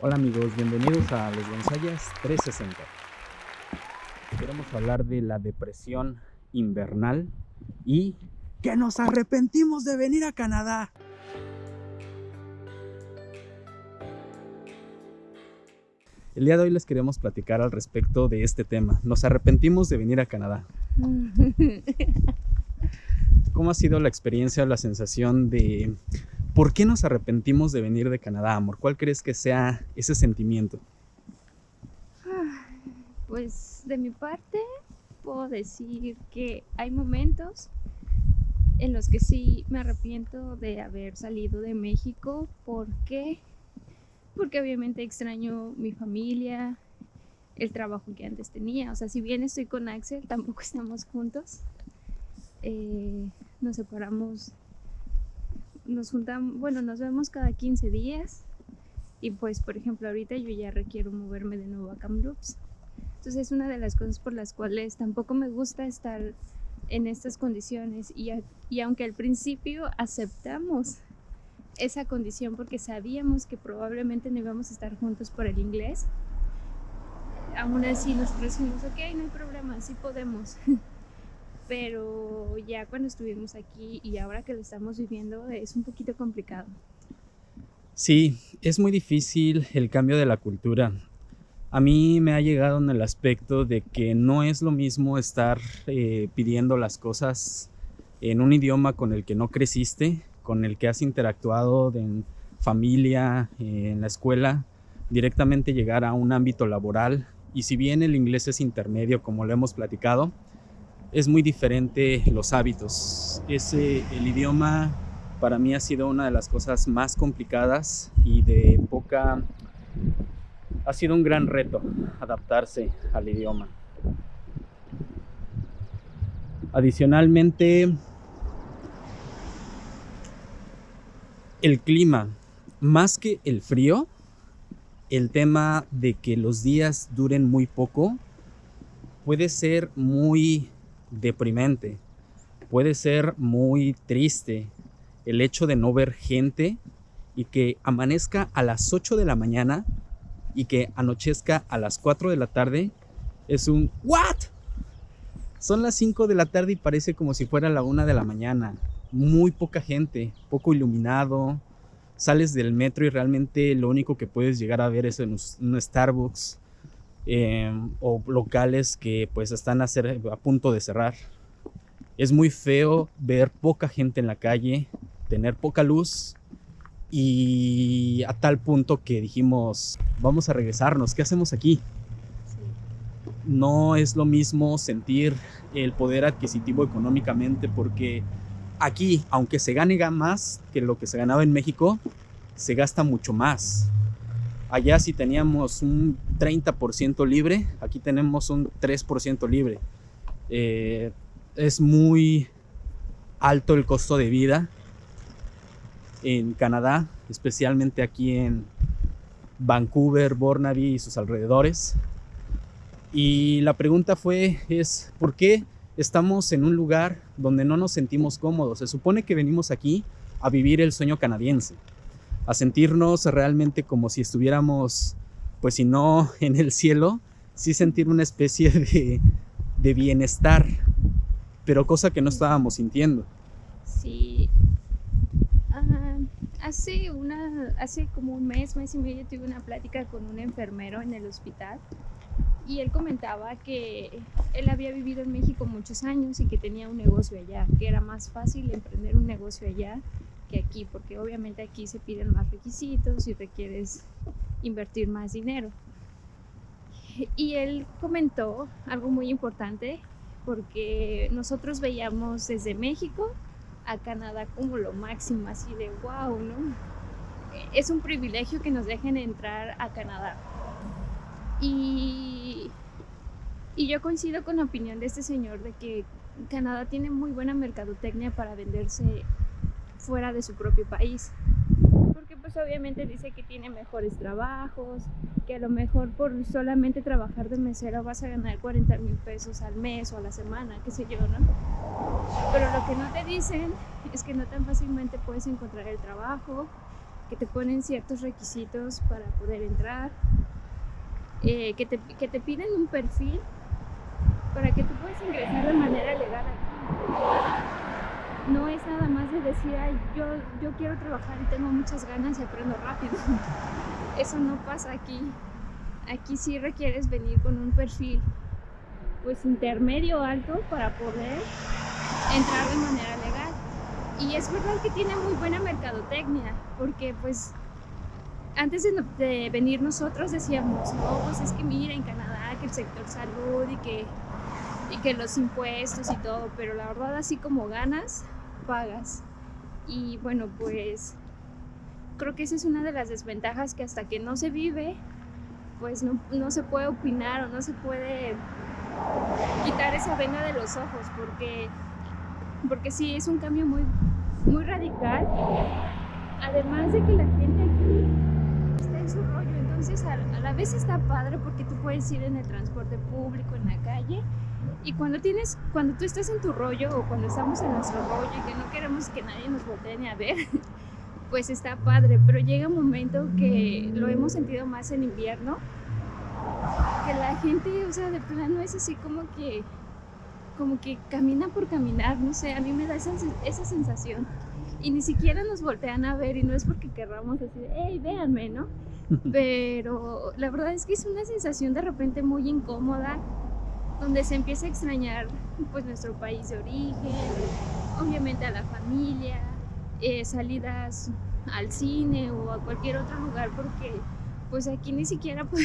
Hola amigos, bienvenidos a Los Gonzayas 360. Queremos hablar de la depresión invernal y que nos arrepentimos de venir a Canadá. El día de hoy les queremos platicar al respecto de este tema. Nos arrepentimos de venir a Canadá. ¿Cómo ha sido la experiencia o la sensación de por qué nos arrepentimos de venir de Canadá, amor? ¿Cuál crees que sea ese sentimiento? Pues de mi parte puedo decir que hay momentos en los que sí me arrepiento de haber salido de México. ¿Por qué? Porque obviamente extraño mi familia, el trabajo que antes tenía. O sea, si bien estoy con Axel, tampoco estamos juntos. Eh, nos separamos, nos juntamos, bueno, nos vemos cada 15 días. Y pues, por ejemplo, ahorita yo ya requiero moverme de nuevo a Kamloops. Entonces es una de las cosas por las cuales tampoco me gusta estar en estas condiciones. Y, y aunque al principio aceptamos esa condición porque sabíamos que probablemente no íbamos a estar juntos por el inglés, aún así nosotros decimos, ok, no hay problema, sí podemos. Pero ya cuando estuvimos aquí y ahora que lo estamos viviendo es un poquito complicado. Sí, es muy difícil el cambio de la cultura. A mí me ha llegado en el aspecto de que no es lo mismo estar eh, pidiendo las cosas en un idioma con el que no creciste, con el que has interactuado en familia, en la escuela, directamente llegar a un ámbito laboral. Y si bien el inglés es intermedio, como lo hemos platicado, es muy diferente los hábitos. Ese, el idioma para mí ha sido una de las cosas más complicadas y de poca... Ha sido un gran reto adaptarse al idioma. Adicionalmente, el clima, más que el frío, el tema de que los días duren muy poco puede ser muy deprimente, puede ser muy triste el hecho de no ver gente y que amanezca a las 8 de la mañana y que anochezca a las 4 de la tarde es un ¿What? Son las 5 de la tarde y parece como si fuera la 1 de la mañana muy poca gente, poco iluminado. Sales del metro y realmente lo único que puedes llegar a ver es un, Starbucks em, o locales que pues están a punto de cerrar. Es muy feo ver poca gente en la calle, tener poca luz y a tal punto que dijimos, vamos a regresarnos, ¿qué hacemos aquí? No es lo mismo sentir el poder adquisitivo económicamente porque aquí, aunque se gane más que lo que se ganaba en México, se gasta mucho más. Allá si teníamos un 30% libre, aquí tenemos un 3% libre. Eh, es muy alto el costo de vida en Canadá, especialmente aquí en Vancouver, Burnaby y sus alrededores. Y la pregunta fue, es, ¿por qué estamos en un lugar donde no nos sentimos cómodos. Se supone que venimos aquí a vivir el sueño canadiense, a sentirnos realmente como si estuviéramos, pues si no en el cielo, sí sentir una especie de, de bienestar, pero cosa que no estábamos sintiendo. Sí. hace, una, hace como un mes, mes y medio tuve una plática con un enfermero en el hospital y él comentaba que él había vivido en México muchos años y que tenía un negocio allá, que era más fácil emprender un negocio allá que aquí, porque obviamente aquí se piden más requisitos y requieres invertir más dinero. Y él comentó algo muy importante, porque nosotros veíamos desde México a Canadá como lo máximo, así de wow, ¿no? Es un privilegio que nos dejen entrar a Canadá y, y yo coincido con la opinión de este señor de que Canadá tiene muy buena mercadotecnia para venderse fuera de su propio país. Porque pues obviamente dice que tiene mejores trabajos, que a lo mejor por solamente trabajar de mesero vas a ganar 40 mil pesos al mes o a la semana, qué sé yo, ¿no? Pero lo que no te dicen es que no tan fácilmente puedes encontrar el trabajo, que te ponen ciertos requisitos para poder entrar, eh, que, te, que te piden un perfil para que tú puedas ingresar de manera legal aquí. No es nada más de decir, Ay, yo, yo quiero trabajar y tengo muchas ganas y aprendo rápido. Eso no pasa aquí. Aquí sí requieres venir con un perfil pues intermedio alto para poder entrar de manera legal. Y es verdad que tiene muy buena mercadotecnia, porque pues antes de, venir nosotros decíamos, no, pues es que mira en Canadá que el sector salud y que, y que los impuestos y todo, pero la verdad así como ganas, pagas. Y bueno, pues creo que esa es una de las desventajas que hasta que no se vive, pues no, no se puede opinar o no se puede quitar esa venda de los ojos, porque, porque sí, es un cambio muy, muy radical. Además de que la gente aquí está en su rollo, entonces a, la vez está padre porque tú puedes ir en el transporte público, en la calle, y cuando tienes, cuando tú estás en tu rollo o cuando estamos en nuestro rollo y que no queremos que nadie nos voltee ni a ver, pues está padre, pero llega un momento que lo hemos sentido más en invierno, que la gente, o sea, de plano es así como que, como que camina por caminar, no sé, a mí me da esa, esa sensación. Y ni siquiera nos voltean a ver y no es porque querramos decir, hey, véanme, ¿no? Pero la verdad es que es una sensación de repente muy incómoda, donde se empieza a extrañar pues nuestro país de origen, obviamente a la familia, eh, salidas al cine o a cualquier otro lugar porque pues aquí ni siquiera pues,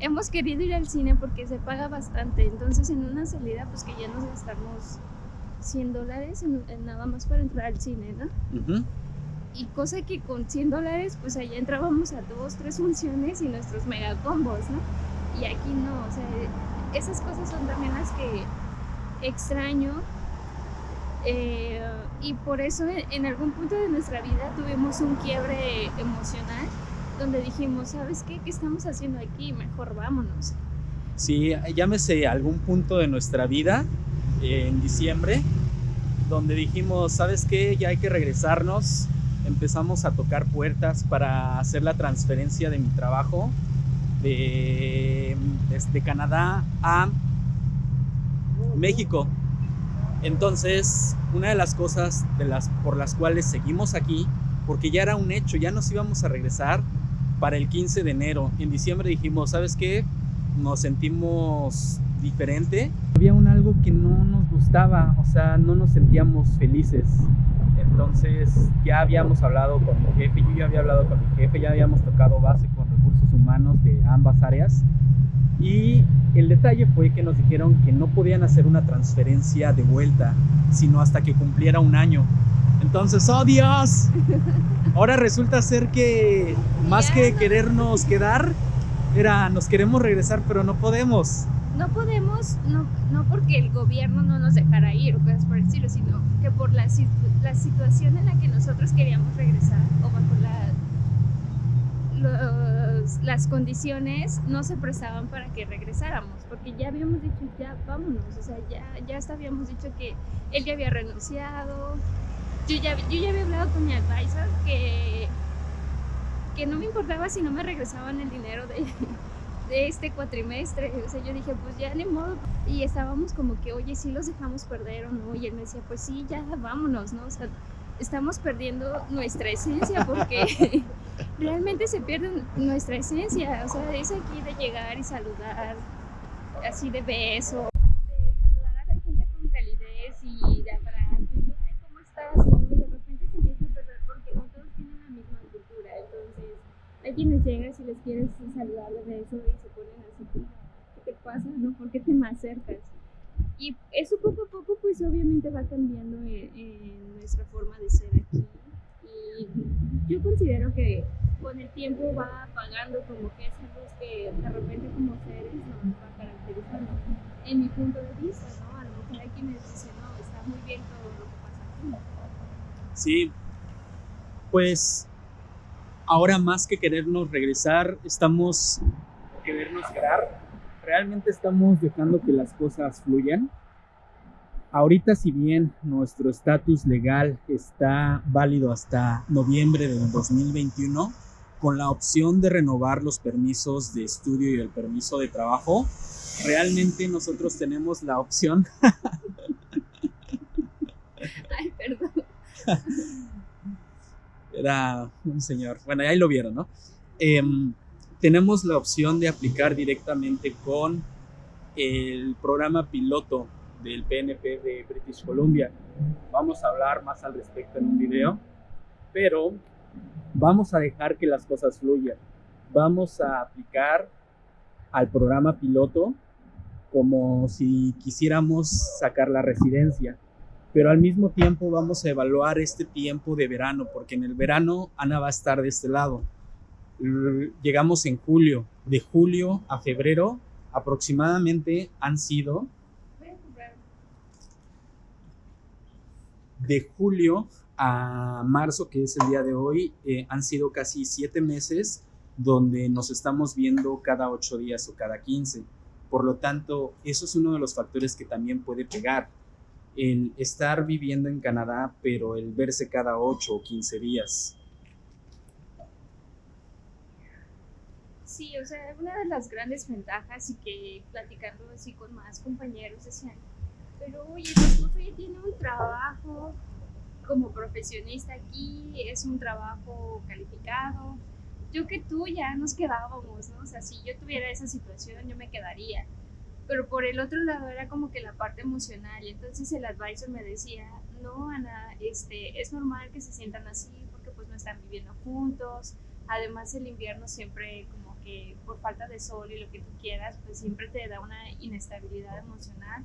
hemos querido ir al cine porque se paga bastante. Entonces en una salida pues que ya nos gastamos 100 dólares en, nada más para entrar al cine, ¿no? Y cosa que con 100 dólares pues allá entrábamos a dos, tres funciones y nuestros megacombos, ¿no? Y aquí no, o sea, esas cosas son también las que extraño. Eh, y por eso en algún punto de nuestra vida tuvimos un quiebre emocional donde dijimos, ¿sabes qué? ¿Qué estamos haciendo aquí? Mejor vámonos. Sí, llámese algún punto de nuestra vida, eh, en diciembre, donde dijimos, ¿sabes qué? Ya hay que regresarnos. Empezamos a tocar puertas para hacer la transferencia de mi trabajo de, desde Canadá a México. Entonces, una de las cosas de las, por las cuales seguimos aquí, porque ya era un hecho, ya nos íbamos a regresar, para el 15 de enero. En diciembre dijimos, ¿sabes qué? Nos sentimos diferente. Había un algo que no nos gustaba, o sea, no nos sentíamos felices. Entonces ya habíamos hablado con mi jefe, yo ya había hablado con mi jefe, ya habíamos tocado base humanos de ambas áreas. Y el detalle fue que nos dijeron que no podían hacer una transferencia de vuelta, sino hasta que cumpliera un año. Entonces, ¡oh Dios! Ahora resulta ser que más que querernos quedar, era nos queremos regresar, pero no podemos. No podemos, no, no porque el gobierno no nos dejara ir o cosas por el estilo, sino que por la, la situación en la que nosotros queríamos regresar o bajo las condiciones no se prestaban para que regresáramos, porque ya habíamos dicho, ya vámonos, o sea, ya, ya hasta habíamos dicho que él ya había renunciado, yo ya, yo ya había hablado con mi advisor que, que no me importaba si no me regresaban el dinero de, de este cuatrimestre. O sea, yo dije, pues ya ni modo. Y estábamos como que, oye, sí los dejamos perder o no. Y él me decía, pues sí, ya vámonos, ¿no? O sea, estamos perdiendo nuestra esencia porque realmente se pierde nuestra esencia. O sea, es aquí de llegar y saludar así de beso. quienes llegas y les quieres saludar de eso y se ponen así ¿qué te pasa? ¿no? ¿Por qué te me acercas? Y eso poco a poco pues obviamente va cambiando en, nuestra forma de ser aquí. Y yo considero que con el tiempo va apagando como que esa luz que de repente como seres nos va caracterizando. En mi punto de vista, ¿no? A lo mejor hay quienes dicen, no, está muy bien todo lo que pasa aquí. Sí, pues ahora más que querernos regresar, estamos querernos quedar. Realmente estamos dejando que las cosas fluyan. Ahorita si bien nuestro estatus legal está válido hasta noviembre del 2021, con la opción de renovar los permisos de estudio y el permiso de trabajo, realmente nosotros tenemos la opción. Ay, perdón. Era un señor. Bueno, ahí lo vieron, ¿no? Em, tenemos la opción de aplicar directamente con el programa piloto del PNP de British Columbia. Vamos a hablar más al respecto en un video, pero vamos a dejar que las cosas fluyan. Vamos a aplicar al programa piloto como si quisiéramos sacar la residencia, pero al mismo tiempo vamos a evaluar este tiempo de verano, porque en el verano Ana va a estar de este lado. Llegamos en julio, de julio a febrero aproximadamente han sido de julio a marzo, que es el día de hoy, eh, han sido casi siete meses donde nos estamos viendo cada ocho días o cada quince. Por lo tanto, eso es uno de los factores que también puede pegar. El estar viviendo en Canadá, pero el verse cada ocho o quince días. Sí, o sea, una de las grandes ventajas y que platicando así con más compañeros decían, pero oye, tu esposo ya tiene un trabajo como profesionista aquí, es un trabajo calificado. Yo que tú ya nos quedábamos, ¿no? O sea, si yo tuviera esa situación, yo me quedaría. Pero por el otro lado era como que la parte emocional. Entonces el advisor me decía, no, Ana, este, es normal que se sientan así porque pues no están viviendo juntos. Además el invierno siempre como que por falta de sol y lo que tú quieras, pues siempre te da una inestabilidad emocional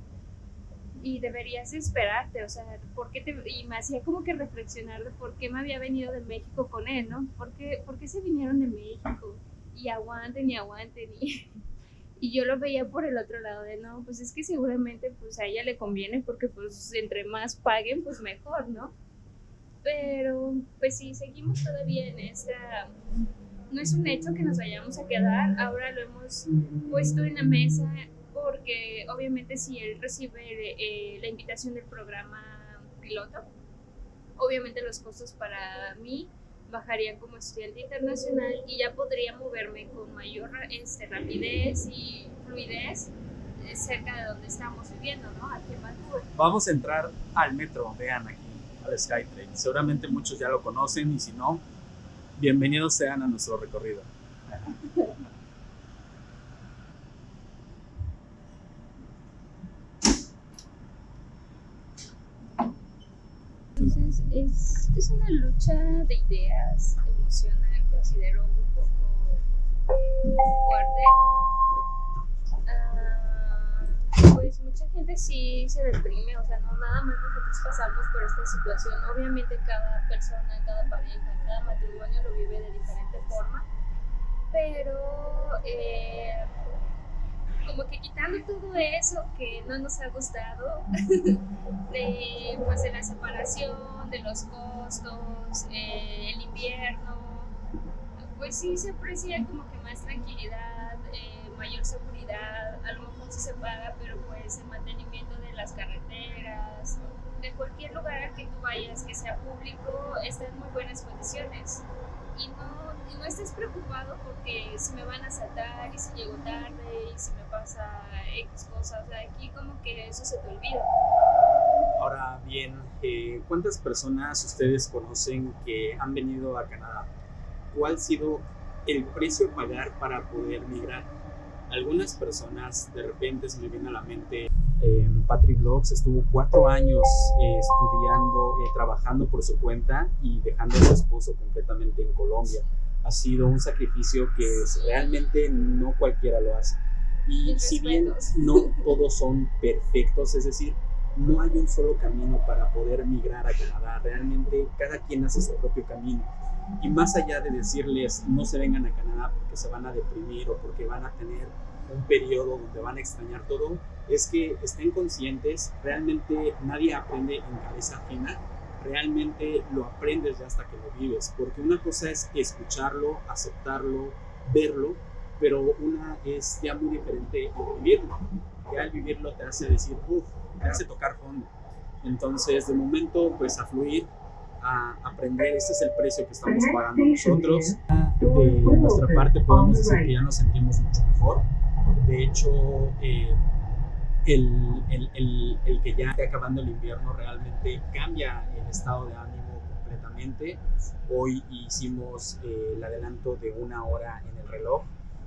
y deberías esperarte, o sea, ¿por qué te, y me hacía como que reflexionar de por qué me había venido de México con él, ¿no? ¿Por qué, por qué se vinieron de México? Y aguanten y aguanten y, y yo lo veía por el otro lado de, no, pues es que seguramente pues a ella le conviene porque pues entre más paguen pues mejor, ¿no? Pero pues sí, seguimos todavía en esta no es un hecho que nos vayamos a quedar, ahora lo hemos puesto en la mesa porque obviamente si él recibe eh, la invitación del programa piloto, obviamente los costos para mí bajarían como estudiante internacional y ya podría moverme con mayor este, rapidez y fluidez eh, cerca de donde estamos viviendo, ¿no? Aquí en Vancouver. Vamos a entrar al metro, vean aquí, al SkyTrain. Seguramente muchos ya lo conocen y si no, bienvenidos sean a nuestro recorrido. Entonces es, una lucha de ideas emocional, considero un poco fuerte. Ah, pues mucha gente sí se deprime, o sea, no nada más nosotros pasamos por esta situación. Obviamente cada persona, cada pareja, cada matrimonio lo vive de diferente forma, pero eh, como que quitando todo eso que no nos ha gustado, de, pues de la separación, de los costos, eh, el invierno, pues sí se aprecia como que más tranquilidad, eh, mayor seguridad, a lo mejor sí se paga, pero pues el mantenimiento de las carreteras, de cualquier lugar que tú vayas que sea público, está en muy buenas condiciones y no, no estés preocupado porque si me van a saltar y si llego tarde y si me pasa X cosas. O sea, aquí como que eso se te olvida. Ahora bien, eh, ¿cuántas personas ustedes conocen que han venido a Canadá? ¿Cuál ha sido el precio a pagar para poder migrar? Algunas personas de repente se me viene a la mente Patrick Blogs estuvo cuatro años eh, estudiando, eh, trabajando por su cuenta y dejando a su esposo completamente en Colombia. Ha sido un sacrificio que realmente no cualquiera lo hace. Y si bien no todos son perfectos, es decir, no hay un solo camino para poder migrar a Canadá. Realmente cada quien hace su propio camino. Y más allá de decirles no se vengan a Canadá porque se van a deprimir o porque van a tener un periodo donde van a extrañar todo, es que estén conscientes, realmente nadie aprende en cabeza ajena, realmente lo aprendes ya hasta que lo vives, porque una cosa es escucharlo, aceptarlo, verlo, pero una es ya muy diferente vivirlo. que al vivirlo te hace decir, uff, te hace tocar fondo. Entonces, de momento, pues a fluir, a aprender, este es el precio que estamos pagando nosotros. De nuestra parte podemos decir que ya nos sentimos mucho mejor. De hecho, eh, el, el, el, el, que ya esté acabando el invierno realmente cambia el estado de ánimo completamente. Hoy hicimos eh, el adelanto de una hora en el reloj.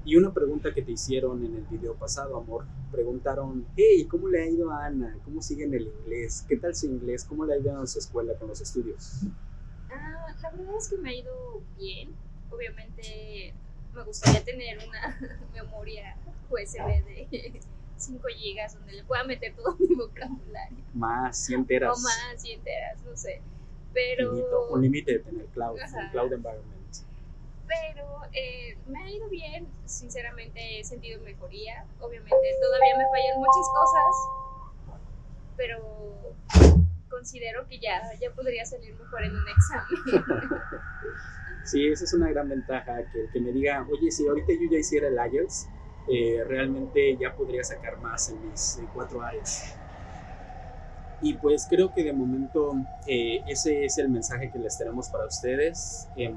Y una pregunta que te hicieron en el video pasado, amor, preguntaron, hey, ¿cómo le ha ido a Ana? ¿Cómo sigue en el inglés? ¿Qué tal su inglés? ¿Cómo le ha ido en su escuela con los estudios? Ah, la verdad es que me ha ido bien. Obviamente me gustaría tener una memoria USB de 5 gigas donde le pueda meter todo mi vocabulario. Más, 100 teras. O más, 100 teras, no sé. Pero... Finito, un límite de tener cloud, un cloud environment. Pero eh, me ha ido bien, sinceramente he sentido mejoría. Obviamente todavía me fallan muchas cosas, pero considero que ya, ya podría salir mejor en un examen. Sí, esa es una gran ventaja, que, que me diga, oye, si ahorita yo ya hiciera el IELTS, eh, realmente ya podría sacar más en mis cuatro áreas. Y pues creo que de momento eh, ese es el mensaje que les tenemos para ustedes. Eh,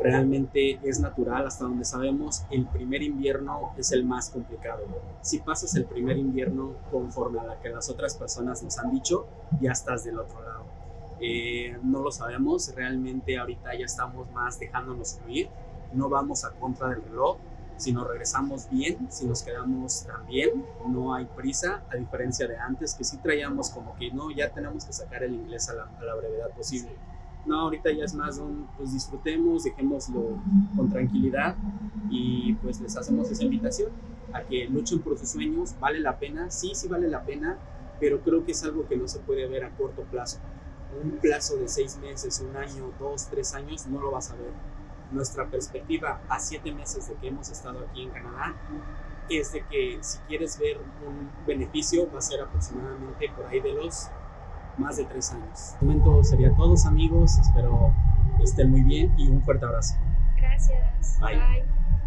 realmente es natural hasta donde sabemos, el primer invierno es el más complicado. Si pasas el primer invierno conforme a la que las otras personas nos han dicho, ya estás del otro lado. Eh, no lo sabemos, realmente ahorita ya estamos más dejándonos fluir, no vamos a contra del reloj, si nos regresamos bien, si nos quedamos también, no hay prisa, a diferencia de antes que sí traíamos como que no, ya tenemos que sacar el inglés a la, a la brevedad posible. No, ahorita ya es más un, pues disfrutemos, dejémoslo con tranquilidad y pues les hacemos esa invitación a que luchen por sus sueños, vale la pena, sí, sí vale la pena, pero creo que es algo que no se puede ver a corto plazo. Un plazo de seis meses, un año, dos, tres años, no lo vas a ver nuestra perspectiva a siete meses de que hemos estado aquí en Canadá es de que si quieres ver un beneficio va a ser aproximadamente por ahí de los más de tres años. De momento sería todos amigos, espero estén muy bien y un fuerte abrazo. Gracias. Bye. Bye.